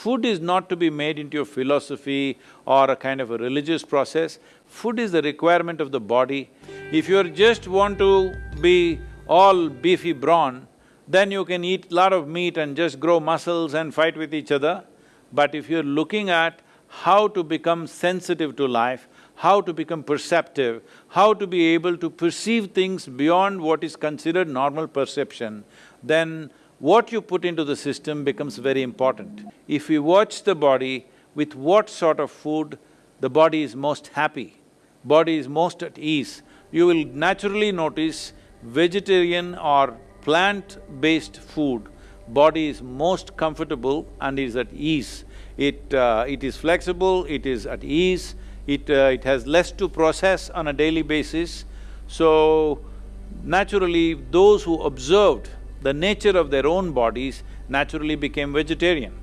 Food is not to be made into a philosophy or a kind of a religious process. Food is the requirement of the body. If you just want to be all beefy brawn, then you can eat lot of meat and just grow muscles and fight with each other. But if you're looking at how to become sensitive to life, how to become perceptive, how to be able to perceive things beyond what is considered normal perception, then what you put into the system becomes very important. If we watch the body with what sort of food the body is most happy, body is most at ease, you will naturally notice vegetarian or plant-based food, body is most comfortable and is at ease. It… Uh, it is flexible, it is at ease, it… Uh, it has less to process on a daily basis. So, naturally, those who observed the nature of their own bodies naturally became vegetarian.